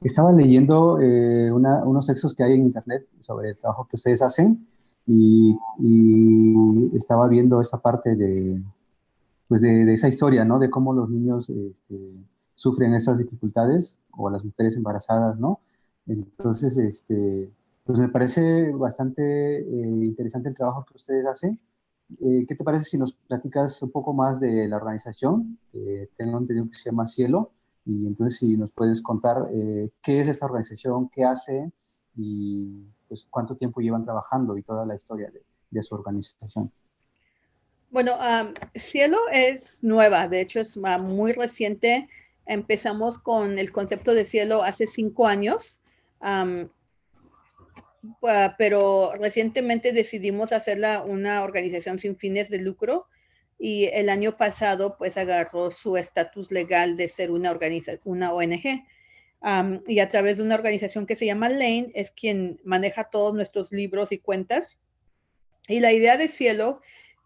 estaba leyendo eh, unos textos que hay en internet sobre el trabajo que ustedes hacen y, estaba viendo esa parte de, pues de, esa historia, ¿no? De cómo los niños este, sufren esas dificultades o las mujeres embarazadas, ¿no? Entonces, este, pues me parece bastante eh, interesante el trabajo que ustedes hacen. Eh, ¿Qué te parece si nos platicas un poco más de la organización? tengo entendido que se llama Cielo. Y entonces si nos puedes contar eh, qué es esta organización, qué hace y pues cuánto tiempo llevan trabajando y toda la historia de, de su organización. Bueno, Cielo es nueva, de hecho es muy reciente. Empezamos con el concepto de Cielo hace cinco años, pero recientemente decidimos hacerla una organización sin fines de lucro y el año pasado pues agarró su estatus legal de ser una, una ONG. y a través de una organización que se llama Lane es quien maneja todos nuestros libros y cuentas. Y la idea de Cielo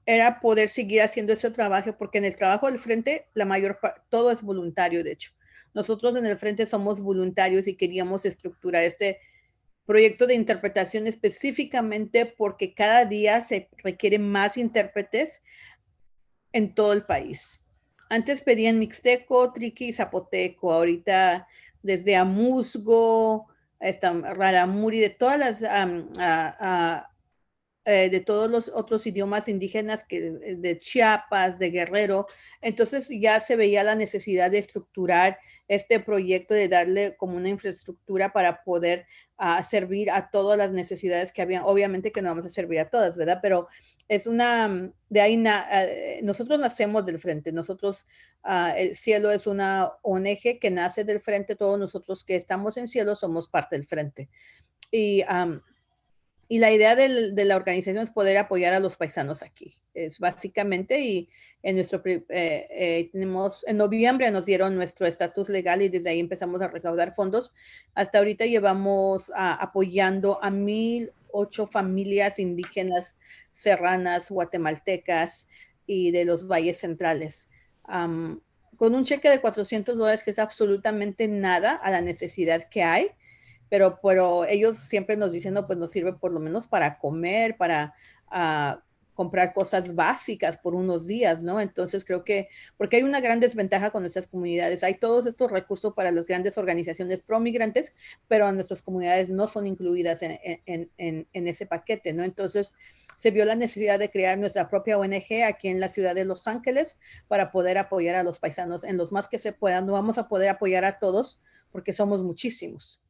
era poder seguir haciendo ese trabajo porque en el trabajo del frente la mayor todo es voluntario de hecho. Nosotros en el frente somos voluntarios y queríamos estructurar este proyecto de interpretación específicamente porque cada día se requieren más intérpretes en todo el país. Antes pedían mixteco, triqui, zapoteco, ahorita desde Amusgo, hasta Raramuri, de todas las eh, de todos los otros idiomas indígenas que de Chiapas, de Guerrero. Entonces ya se veía la necesidad de estructurar este proyecto, de darle como una infraestructura para poder uh, servir a todas las necesidades que habían. Obviamente que no vamos a servir a todas, ¿verdad? Pero es una, de ahí, uh, nosotros nacemos del frente, nosotros, uh, el cielo es una ONG que nace del frente, todos nosotros que estamos en cielo somos parte del frente. Y y la idea del, de la organización es poder apoyar a los paisanos aquí. Es básicamente, y en nuestro, eh, eh, tenemos, en noviembre nos dieron nuestro estatus legal y desde ahí empezamos a recaudar fondos. Hasta ahorita llevamos apoyando a mil ocho familias indígenas serranas, guatemaltecas y de los valles centrales. con un cheque de 400 dólares que es absolutamente nada a la necesidad que hay pero, pero ellos siempre nos dicen, no, pues nos sirve por lo menos para comer, para uh, comprar cosas básicas por unos días, ¿no? Entonces creo que, porque hay una gran desventaja con nuestras comunidades, hay todos estos recursos para las grandes organizaciones pro-migrantes, pero nuestras comunidades no son incluidas en, en, ese paquete, ¿no? Entonces se vio la necesidad de crear nuestra propia ONG aquí en la ciudad de Los Ángeles para poder apoyar a los paisanos en los más que se puedan. No vamos a poder apoyar a todos porque somos muchísimos